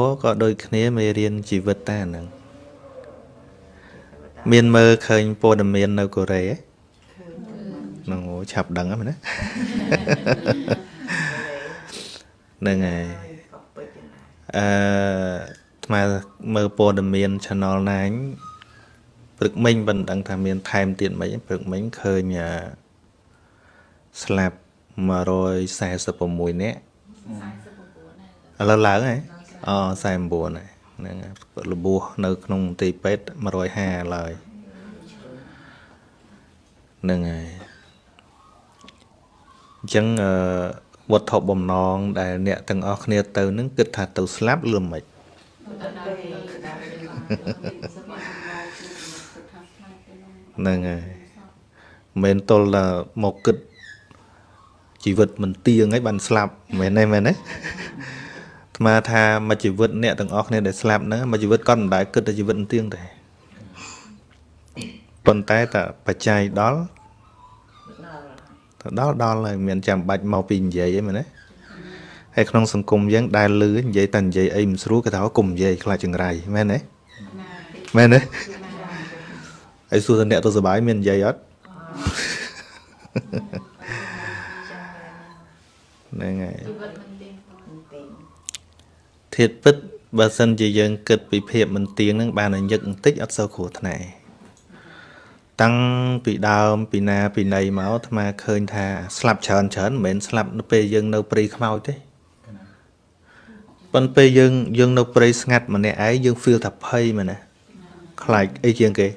ម៌ក៏ដូចគ្នាមេរៀនជីវិតតែហ្នឹងមានមើលឃើញព័ត៌មាននៅកូរ៉េហ្នឹងឆាប់ដឹងហ្នឹងណាហ្នឹងហើយអឺថ្មមើលព័ត៌មាន Channel 9ព្រឹកមិញមិនដឹងថាមានថែមទៀតមិនព្រឹកមិញឃើញស្លាប់146នាក់ឥឡូវឡើងហើយ អូ49ហើយហ្នឹងរបួសនៅក្នុងមន្ទីរពេទ្យ150ឡើយហ្នឹងហើយអញ្ចឹងអឺវត្ថុបំណងដែលអ្នកទាំងអស់គ្នាទៅនឹងគិតថាទៅស្លាប់ឬមិនហ្នឹងហើយមិនទល់តែមកគិតជីវិតមិនទៀងហើយបានស្លាប់មែនទេមែនទេ អាត្មាថាមួយជីវិតអ្នកទាំងអស់គ្នាដែលស្លាប់ហ្នឹងមួយជីវិតគាត់មិនដែលគិតតែជីវិតមិនទៀងទេប៉ុន្តែតែបច្ច័យដល់ទៅដល់ដល់ហើយមិនចាំបាច់មកពីនិយាយអីមែនទេហើយក្នុងសង្គមយើងដែលលឺនិយាយតែនិយាយអីមិនស្រួលគេថាកុំនិយាយខ្លាចចង្រៃមែនទេមែនទេហើយសួរថាអ្នកទៅសុបាយមាននិយាយអត់ហ្នឹងហើយ ធាតពិតបើសិនជាយើងគិតពីភាពមិនទៀងហ្នឹងបានតែញឹកបន្តិចអត់សូវគ្រោះថ្នាក់តាំងពីដើមពីណាពីណីមកអាត្មាឃើញថាស្លាប់ច្រើនច្រើនមិនមែនស្លាប់នៅពេលយើងនៅព្រៃខ្មោចទេប៉ុន្តែពេលយើងយើងនៅព្រៃស្ងាត់ម្នាក់ឯងយើង feel ថាភ័យមែនណាខ្លាចអីជាងគេ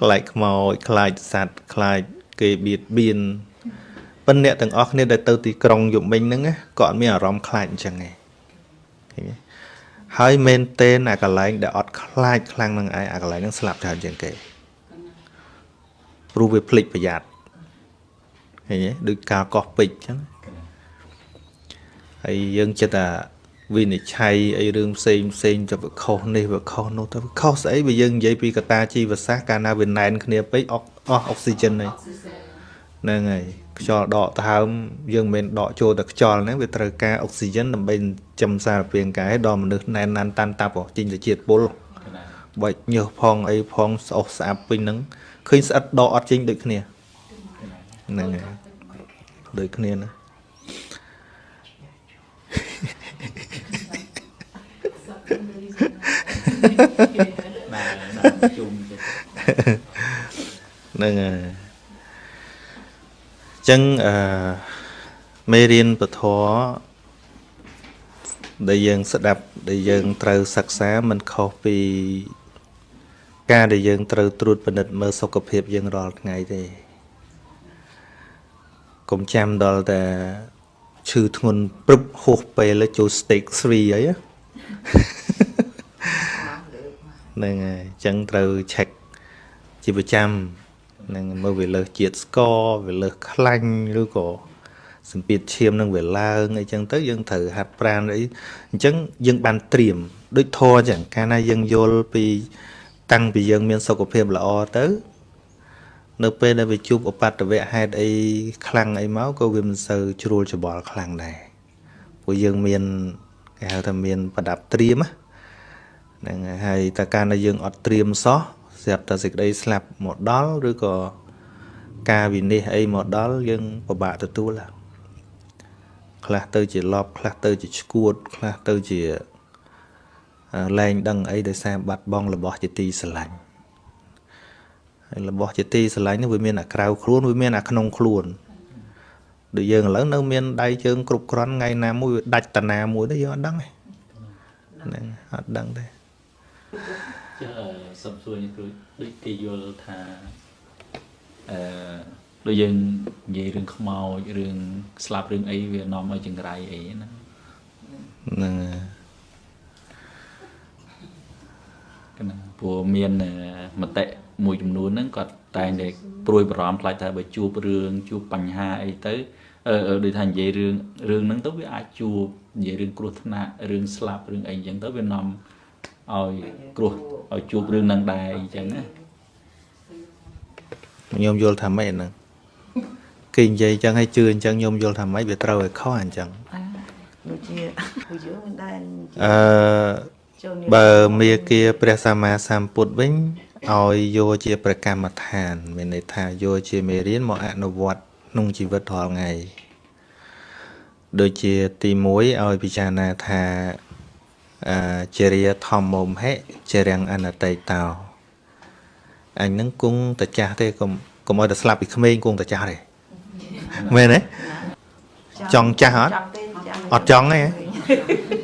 ខ្លាចខ្មោចខ្លាចសត្វខ្លាចគេបៀតបៀន ប៉ុន្តែអ្នកទាំងអស់គ្នាដែលទៅទីក្រុងយប់មិញហ្នឹងក៏អត់មានអារម្មណ៍ខ្លាចអញ្ចឹងទេឃើញទេហើយមែនតេនអាកន្លែងដែលអត់ខ្លាចខ្លាំងនឹងឯងអាកន្លែងហ្នឹងស្លាប់ច្រើនជាងគេព្រោះវាភ្លេចប្រយ័ត្នឃើញទេដូចការកោះពេជ្រអញ្ចឹងហើយយើងចិត្តថាវិនិច្ឆ័យអីរឿងផ្សេងផ្សេងទៅវាខុសនេះវាខុសនោះទៅវាខុសស្អីបើយើងនិយាយពីកតាជីវសាស្ត្រកាលណាវាណែនគ្នាពេកអស់អស់អុកស៊ីហ្សែនហើយ ហ្នឹងហើយខ្យល់ដកដហើមយើងមិនមែនដកចូលតែខ្យល់ហ្នឹងវាត្រូវការអុកស៊ីហ្សែនដើម្បីចំសារពាង្គកាយដល់មនុស្សណែនណាន់តាន់តាប់ចេញទៅជាតិពុលបាច់ញើសផងអីផងស្អុះស្អាប់ពេញហ្នឹងឃើញស្អិតដកអត់ចេញដូចគ្នាហ្នឹងហើយដូចគ្នាណាបាទជុំហ្នឹងហើយ ចឹងអឺមេរៀនពធដែលយើងស្ដាប់ដែលយើងត្រូវសិក្សាមិនខុសពី ការដែលយើងត្រូវត្រួតពិនិត្យមើលសុខភាពយើងរាល់ថ្ងៃទេកុំចាំដល់តែឈឺធ្ងន់ព្រឹបហួសពេលចូល stage 3អីហ្នឹងហើយអញ្ចឹងត្រូវ check ជាប្រចាំ នឹងមើលវាលើសជាតិស្ករវាលើសខ្លាញ់ឬក៏សម្ពាធឈាមនឹងវាឡើងអីចឹងទៅយើងត្រូវហាត់ប្រាណអីអញ្ចឹងយើងបានត្រៀមដូចធរចឹងកាលណាយើងយល់ពី តាំងពីយើងមានសុខភាពល្អទៅ នៅពេលដែលវាជួបឧបទ្ទវៈហេតុអីខ្លាំងអីមកក៏វាមិនសូវជ្រួលច្បល់ខ្លាំងដែរព្រោះយើងមានគេហៅថាមានប្រដាប់ត្រៀមហ្នឹងហើយតែកាលណាយើងអត់ត្រៀមសោះ ស្រាប់តែសេចក្តីស្លាប់មកដល់ឬក៏ការវិនិច្ឆ័យអីមកដល់យើងពិបាកទទួលខ្លះទៅជាលប់ខ្លះទៅជាឈួតខ្លះទៅជាលែងដឹងអីដោយសារបាត់បង់របស់ជាទីស្រឡាញ់ហើយរបស់ជាទីស្រឡាញ់នេះវាមានអាក្រៅខ្លួនវាមានអាក្នុងខ្លួនដូចយើងឥឡូវនៅមានដៃជើងគ្រប់គ្រាន់ថ្ងៃណាមួយវាដាច់តាណាមួយទៅយើងអត់ដឹងទេហ្នឹងអត់ដឹងទេ ចុះសុំសួរនេះគ្រូដូចគេយល់ថាអឺដូចយើងនិយាយរឿងខ្មោចរឿងស្លាប់រឿងអីវានាំឲ្យចង្រៃអីណាហ្នឹងកណាព្រោះមានមតិមួយចំនួនហ្នឹងគាត់តែងតែព្រួយបារម្ភខ្លាចថាបើជួបរឿងជួបបញ្ហាអីទៅអឺដូចថានិយាយរឿងរឿងហ្នឹងទៅវាអាចជួបនិយាយរឿងគ្រោះថ្នាក់រឿងស្លាប់រឿងអីអញ្ចឹងទៅវានាំ ឲ្យគ្រោះឲ្យជួបរឿងនឹងដែរអញ្ចឹងណាខ្ញុំយល់ថាម៉េចហ្នឹងគេនិយាយអញ្ចឹងឲ្យជឿអញ្ចឹងខ្ញុំយល់ថាម៉េចវាត្រូវឲ្យខុសអញ្ចឹងអាដូចជាពួកយើងមិនដែលអឺចូលនេះបើមេគាព្រះសម្មាសម្ពុទ្ធវិញឲ្យយកជាប្រកម្មដ្ឋាន មានន័យថាយកជាមេរៀនមកអនុវត្តក្នុងជីវិតរាល់ថ្ងៃដូចជាទី1ឲ្យពិចារណាថាអឺ ជារាធម្មមហិជារាំងអនតិតោអញនឹងគង់តចាស់ទេកុំកុំឲ្យតែស្លាប់ពីក្មេងគង់តចាស់ទេមែនទេចង់ចាស់អត់ចង់ទេចាំអត់ចង់ទេ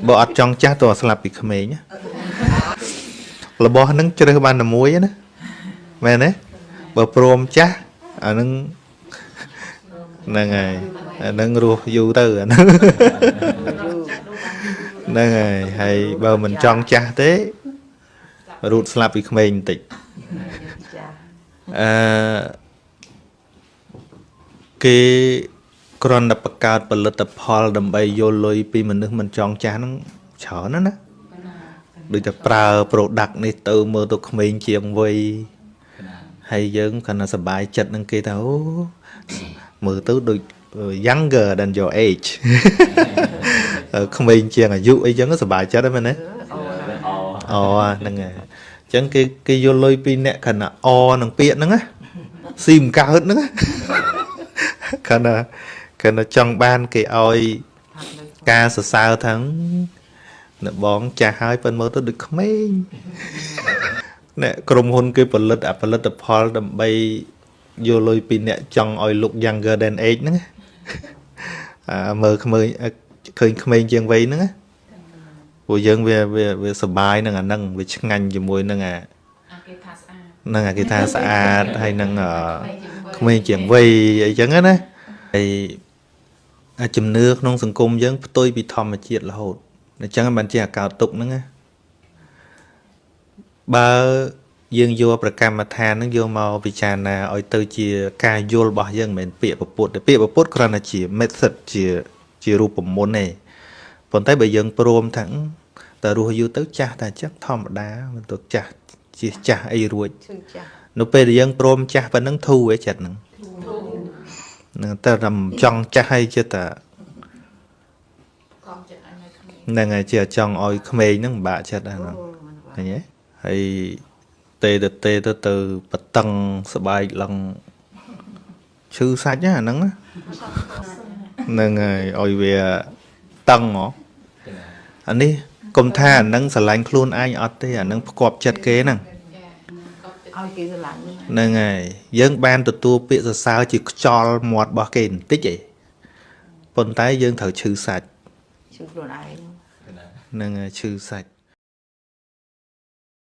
បើអត់ចង់ចាស់តើស្លាប់ពីក្មេងណារបស់ហ្នឹងជ្រើសបានតែមួយណាមែនទេបើព្រមចាស់អាហ្នឹងហ្នឹងហើយអាហ្នឹងរស់យូរទៅអាហ្នឹង ហ្នឹងហើយហើយបើមិនចង់ចាស់ទេរូតស្លាប់ពីក្មេងបន្តិចចាស់អឺគេគ្រាន់តែបង្កើតផលិតផលដើម្បីយកលុយពីមនុស្សមិនចង់ចាស់ហ្នឹងច្រើនណាស់ណាដូចតែប្រើ product នេះទៅមើលទៅក្មេងជាងវ័យហើយយើងគាត់ថាសប្បាយចិត្តនឹងគេថាអូមើលទៅដូច younger than your age អឺ ក្មេងជាងអាយុអីចឹងសប្បាយចិត្តហ្នឹងមែនទេអអូហ្នឹងហើយអញ្ចឹងគេគេយកលុយពីអ្នកខណៈអនឹងពាក្យហ្នឹងណាស៊ីមិនកើតហ្នឹងណាខណៈខណៈចង់បានគេឲ្យការសរសើរថាអ្នកបងចាស់ហើយប៉ុន្តែមើលទៅដូចក្មេងអ្នកក្រុមហ៊ុនគេផលិតអាផលិតផលដើម្បីយកលុយពីអ្នកចង់ឲ្យ look younger than age ហ្នឹងណាអាមើលក្មេង ឃើញក្មេងជាងវ័យហ្នឹងណាពួកយើងវាវាវាសប្បាយនឹងអាហ្នឹងវាឆ្ងាញ់ជាមួយនឹងអាអាគេថាស្អាតនឹងអាគេថាស្អាតហើយនឹងអឺក្មេងជាងវ័យអីចឹងណាហើយអាជំនឿក្នុងសង្គមយើងផ្ទុយពីធម្មជាតិរហូតអញ្ចឹងបានជាអាកោតទុកហ្នឹងណាបើយើងយកប្រកម្មដ្ឋានហ្នឹងយកមកពិចារណាឲ្យទៅជាការយល់របស់យើងមិនមែនពាក្យពពុទ្ធទេពាក្យពពុទ្ធគ្រាន់តែជា method ជា ជារូបមន្តទេប៉ុន្តែបើយើងព្រមថាអឺតើរស់យូរទៅចាស់តែចឹងធម្មតាមិនទៅចាស់ជាចាស់អីរួចឈឺចាស់នៅពេលដែលយើងព្រមចាស់ប៉ុណ្ណឹងធូរឯចិត្តហ្នឹងនឹងតែតែចង់ចាស់ឲ្យចិត្តតែកងចិត្តឲ្យនៅគ្នាហ្នឹងហើយជាចង់ឲ្យក្មេងហ្នឹងពិបាកចិត្តហ្នឹងអូមិនបាឃើញទេហើយទេទៅទេទៅទៅបតឹងស្បែកឡើងឈឺសាច់ណាអាហ្នឹងណាហ្នឹង ហើយឲ្យវាតឹងហ៎អានេះកុំថាអាហ្នឹងស្រឡាញ់ខ្លួនឯងអត់ទេអាហ្នឹងផ្គប់ចិត្តគេហ្នឹងចាកប់ចិត្តឲ្យគេស្រឡាញ់ហ្នឹងហ្នឹងហើយយើង បានទទួលពាក្យសរសើរជាខ្យល់មាត់របស់គេបន្តិចឯងប៉ុន្តែយើងត្រូវឈឺសាច់ឈឺខ្លួនឯងហ្នឹងហើយឈឺសាច់